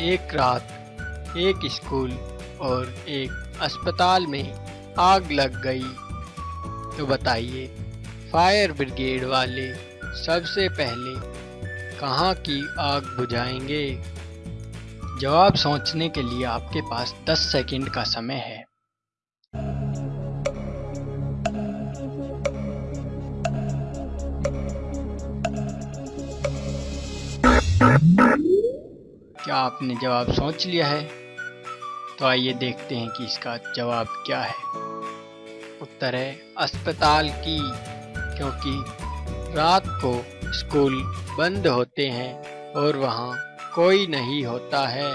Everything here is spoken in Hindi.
एक रात, एक स्कूल और एक अस्पताल में आग लग गई। तो बताइए, फायर ब्रिगेड वाले सबसे पहले कहाँ की आग बुझाएँगे? जवाब सोचने के लिए आपके पास 10 सेकंड का समय है। क्या आपने जवाब सोच लिया है? तो आइए देखते हैं कि इसका जवाब क्या है। उत्तर है, अस्पताल की, क्योंकि रात को स्कूल बंद होते हैं और वहाँ कोई नहीं होता है।